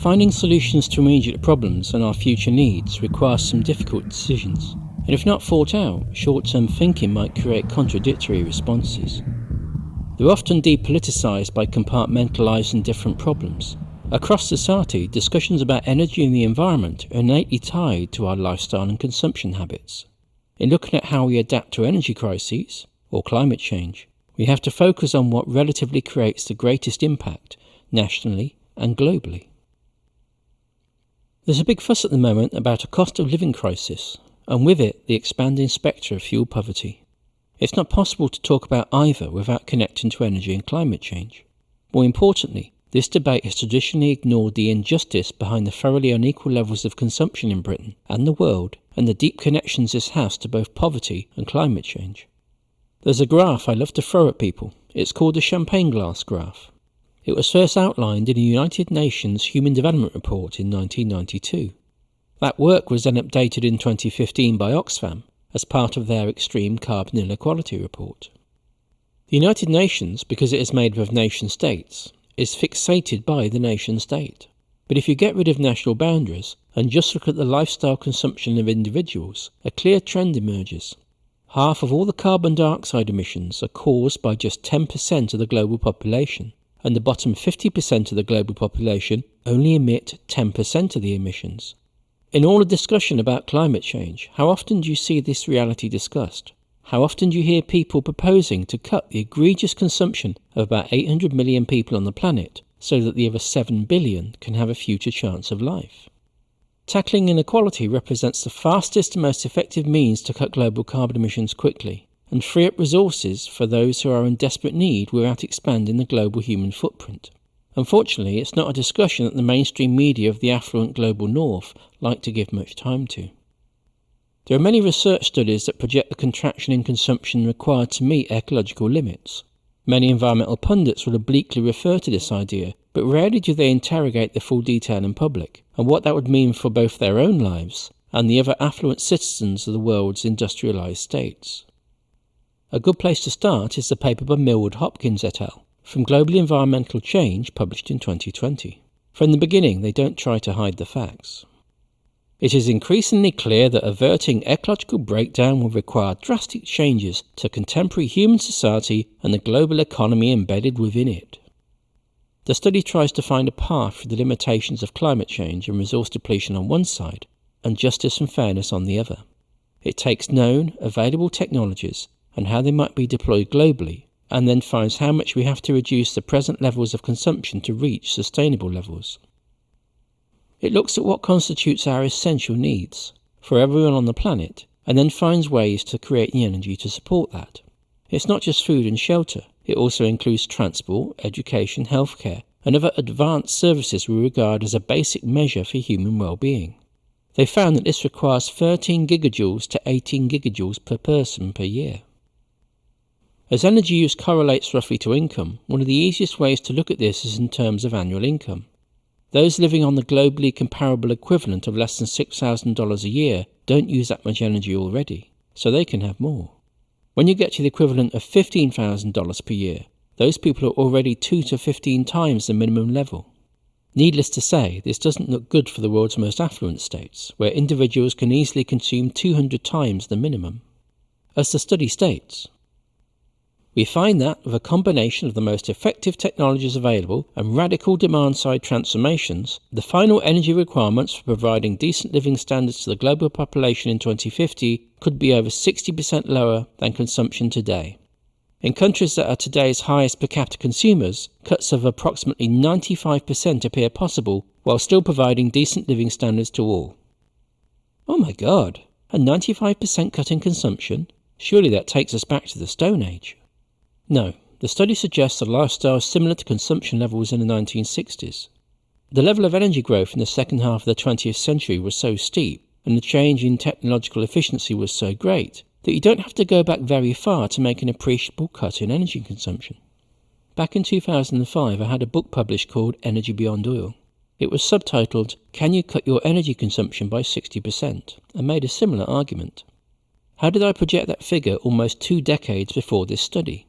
Finding solutions to immediate problems and our future needs requires some difficult decisions, and if not thought out, short term thinking might create contradictory responses. They're often depoliticised by compartmentalising different problems. Across society, discussions about energy and the environment are innately tied to our lifestyle and consumption habits. In looking at how we adapt to energy crises, or climate change, we have to focus on what relatively creates the greatest impact, nationally and globally. There's a big fuss at the moment about a cost of living crisis, and with it, the expanding spectre of fuel poverty. It's not possible to talk about either without connecting to energy and climate change. More importantly, this debate has traditionally ignored the injustice behind the thoroughly unequal levels of consumption in Britain and the world, and the deep connections this has to both poverty and climate change. There's a graph I love to throw at people. It's called the champagne glass graph. It was first outlined in the United Nations Human Development Report in 1992. That work was then updated in 2015 by Oxfam as part of their Extreme Carbon Inequality Report. The United Nations, because it is made up of nation states, is fixated by the nation state. But if you get rid of national boundaries and just look at the lifestyle consumption of individuals, a clear trend emerges. Half of all the carbon dioxide emissions are caused by just 10% of the global population and the bottom 50% of the global population only emit 10% of the emissions. In all the discussion about climate change, how often do you see this reality discussed? How often do you hear people proposing to cut the egregious consumption of about 800 million people on the planet so that the other 7 billion can have a future chance of life? Tackling inequality represents the fastest and most effective means to cut global carbon emissions quickly and free up resources for those who are in desperate need without expanding the global human footprint. Unfortunately, it's not a discussion that the mainstream media of the affluent global north like to give much time to. There are many research studies that project the contraction in consumption required to meet ecological limits. Many environmental pundits will obliquely refer to this idea, but rarely do they interrogate the full detail in public and what that would mean for both their own lives and the other affluent citizens of the world's industrialized states. A good place to start is the paper by Millward Hopkins et al. from Global Environmental Change published in 2020. From the beginning, they don't try to hide the facts. It is increasingly clear that averting ecological breakdown will require drastic changes to contemporary human society and the global economy embedded within it. The study tries to find a path through the limitations of climate change and resource depletion on one side, and justice and fairness on the other. It takes known, available technologies and how they might be deployed globally, and then finds how much we have to reduce the present levels of consumption to reach sustainable levels. It looks at what constitutes our essential needs for everyone on the planet, and then finds ways to create the energy to support that. It's not just food and shelter, it also includes transport, education, healthcare, and other advanced services we regard as a basic measure for human well-being. They found that this requires 13 gigajoules to 18 gigajoules per person per year. As energy use correlates roughly to income, one of the easiest ways to look at this is in terms of annual income. Those living on the globally comparable equivalent of less than $6,000 a year don't use that much energy already, so they can have more. When you get to the equivalent of $15,000 per year, those people are already 2 to 15 times the minimum level. Needless to say, this doesn't look good for the world's most affluent states, where individuals can easily consume 200 times the minimum. As the study states, we find that with a combination of the most effective technologies available and radical demand side transformations, the final energy requirements for providing decent living standards to the global population in 2050 could be over 60% lower than consumption today. In countries that are today's highest per capita consumers, cuts of approximately 95% appear possible while still providing decent living standards to all. Oh my god, a 95% cut in consumption? Surely that takes us back to the Stone Age. No, the study suggests a lifestyle similar to consumption levels in the 1960s. The level of energy growth in the second half of the 20th century was so steep, and the change in technological efficiency was so great, that you don't have to go back very far to make an appreciable cut in energy consumption. Back in 2005, I had a book published called Energy Beyond Oil. It was subtitled, Can You Cut Your Energy Consumption by 60%? and made a similar argument. How did I project that figure almost two decades before this study?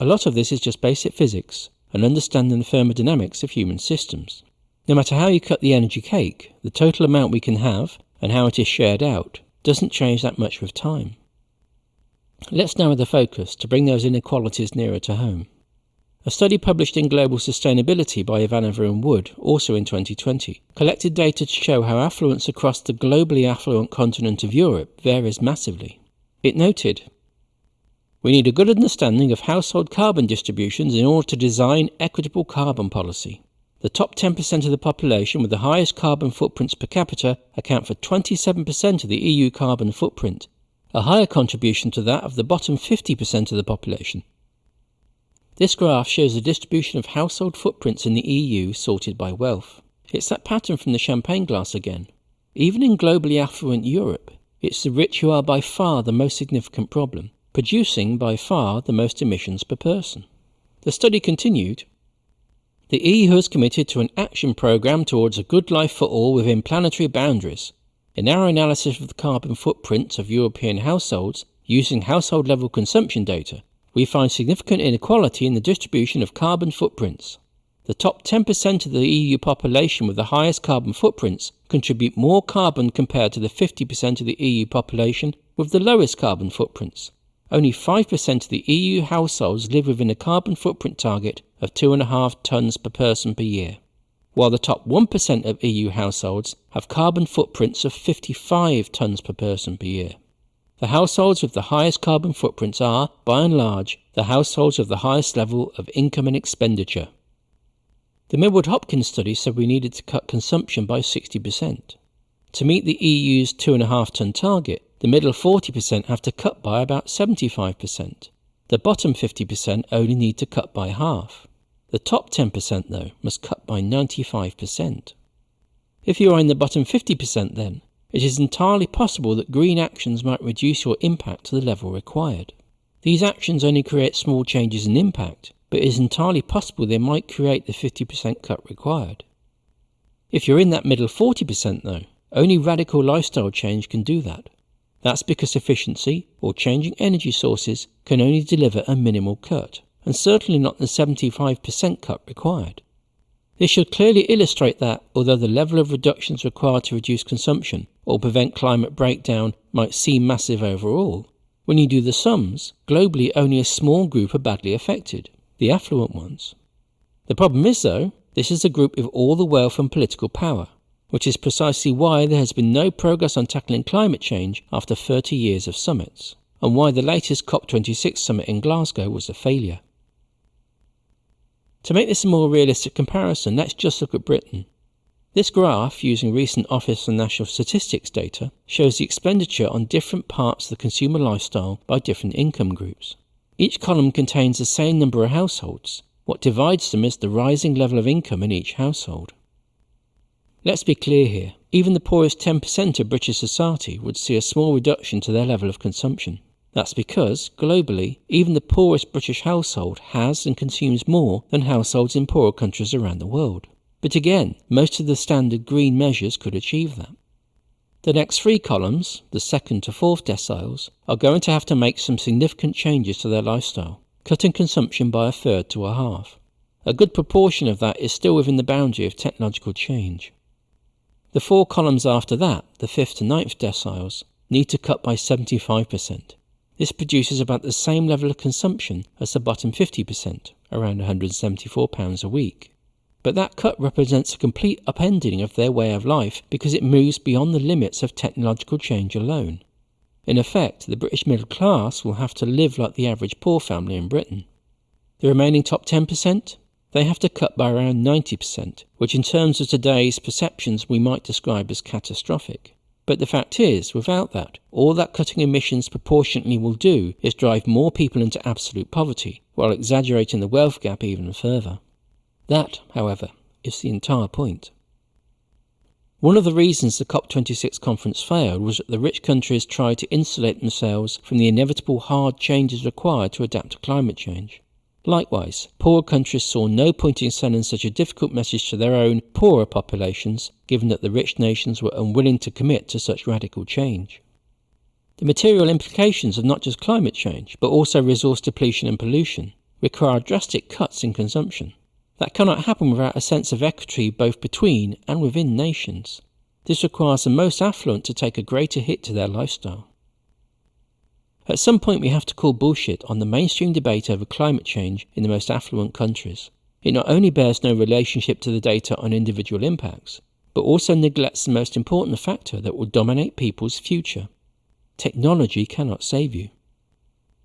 A lot of this is just basic physics and understanding the thermodynamics of human systems. No matter how you cut the energy cake, the total amount we can have and how it is shared out doesn't change that much with time. Let's narrow the focus to bring those inequalities nearer to home. A study published in Global Sustainability by Ivanova and Wood, also in 2020, collected data to show how affluence across the globally affluent continent of Europe varies massively. It noted, We need a good understanding of household carbon distributions in order to design equitable carbon policy. The top 10% of the population with the highest carbon footprints per capita account for 27% of the EU carbon footprint, a higher contribution to that of the bottom 50% of the population. This graph shows the distribution of household footprints in the EU sorted by wealth. It's that pattern from the champagne glass again. Even in globally affluent Europe, it's the rich who are by far the most significant problem, producing by far the most emissions per person. The study continued The EU has committed to an action programme towards a good life for all within planetary boundaries. In our analysis of the carbon footprints of European households using household level consumption data, we find significant inequality in the distribution of carbon footprints. The top 10% of the EU population with the highest carbon footprints contribute more carbon compared to the 50% of the EU population with the lowest carbon footprints. Only 5% of the EU households live within a carbon footprint target of 2.5 tonnes per person per year, while the top 1% of EU households have carbon footprints of 55 tonnes per person per year. The households with the highest carbon footprints are, by and large, the households of the highest level of income and expenditure. The Millward Hopkins study said we needed to cut consumption by 60%. To meet the EU's 2.5 tonne target, the middle 40% have to cut by about 75%. The bottom 50% only need to cut by half. The top 10%, though, must cut by 95%. If you are in the bottom 50%, then, it is entirely possible that green actions might reduce your impact to the level required. These actions only create small changes in impact, but it is entirely possible they might create the 50% cut required. If you're in that middle 40% though, only radical lifestyle change can do that. That's because efficiency or changing energy sources can only deliver a minimal cut, and certainly not the 75% cut required. This should clearly illustrate that, although the level of reductions required to reduce consumption or prevent climate breakdown might seem massive overall, when you do the sums, globally only a small group are badly affected the affluent ones. The problem is, though, this is a group with all the wealth and political power, which is precisely why there has been no progress on tackling climate change after 30 years of summits, and why the latest COP26 summit in Glasgow was a failure. To make this a more realistic comparison, let's just look at Britain. This graph, using recent Office for National Statistics data, shows the expenditure on different parts of the consumer lifestyle by different income groups. Each column contains the same number of households. What divides them is the rising level of income in each household. Let's be clear here. Even the poorest 10% of British society would see a small reduction to their level of consumption. That's because, globally, even the poorest British household has and consumes more than households in poorer countries around the world. But again, most of the standard green measures could achieve that. The next three columns, the second to fourth deciles, are going to have to make some significant changes to their lifestyle, cutting consumption by a third to a half. A good proportion of that is still within the boundary of technological change. The four columns after that, the fifth to ninth deciles, need to cut by 75%. This produces about the same level of consumption as the bottom 50%, around £174 a week. But that cut represents a complete upending of their way of life because it moves beyond the limits of technological change alone. In effect, the British middle class will have to live like the average poor family in Britain. The remaining top 10%? They have to cut by around 90%, which in terms of today's perceptions we might describe as catastrophic. But the fact is, without that, all that cutting emissions proportionately will do is drive more people into absolute poverty, while exaggerating the wealth gap even further. That, however, is the entire point. One of the reasons the COP26 conference failed was that the rich countries tried to insulate themselves from the inevitable hard changes required to adapt to climate change. Likewise, poorer countries saw no point in sending such a difficult message to their own poorer populations, given that the rich nations were unwilling to commit to such radical change. The material implications of not just climate change, but also resource depletion and pollution, require drastic cuts in consumption. That cannot happen without a sense of equity both between and within nations. This requires the most affluent to take a greater hit to their lifestyle. At some point, we have to call bullshit on the mainstream debate over climate change in the most affluent countries. It not only bears no relationship to the data on individual impacts, but also neglects the most important factor that will dominate people's future. Technology cannot save you.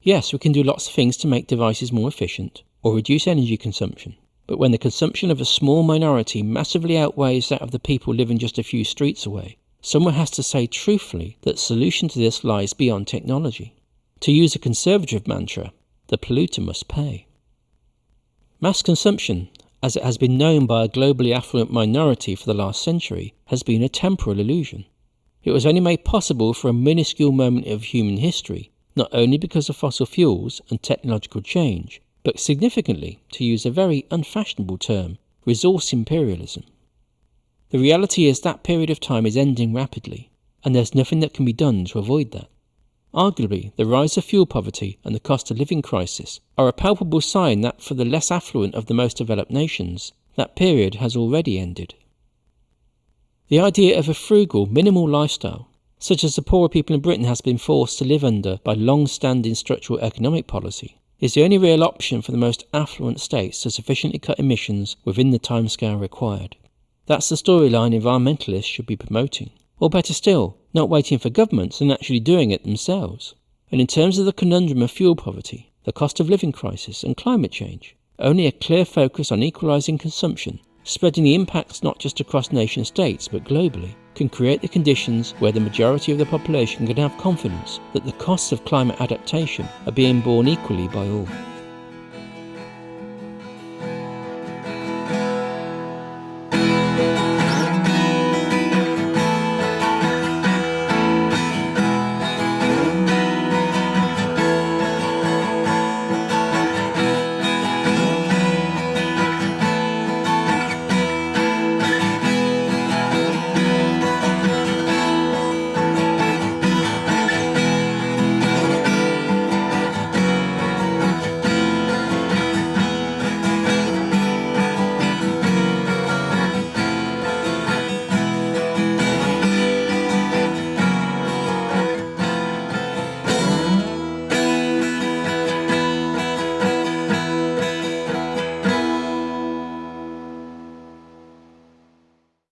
Yes, we can do lots of things to make devices more efficient or reduce energy consumption, but when the consumption of a small minority massively outweighs that of the people living just a few streets away, someone has to say truthfully that the solution to this lies beyond technology. To use a conservative mantra, the polluter must pay. Mass consumption, as it has been known by a globally affluent minority for the last century, has been a temporal illusion. It was only made possible for a minuscule moment of human history, not only because of fossil fuels and technological change, but significantly, to use a very unfashionable term, resource imperialism. The reality is that period of time is ending rapidly, and there's nothing that can be done to avoid that. Arguably, the rise of fuel poverty and the cost of living crisis are a palpable sign that for the less affluent of the most developed nations, that period has already ended. The idea of a frugal, minimal lifestyle, such as the poorer people in Britain has been forced to live under by long-standing structural economic policy, is the only real option for the most affluent states to sufficiently cut emissions within the timescale required. That's the storyline environmentalists should be promoting. Or better still, not waiting for governments and actually doing it themselves. And in terms of the conundrum of fuel poverty, the cost of living crisis, and climate change, only a clear focus on equalising consumption, spreading the impacts not just across nation states but globally, can create the conditions where the majority of the population can have confidence that the costs of climate adaptation are being borne equally by all.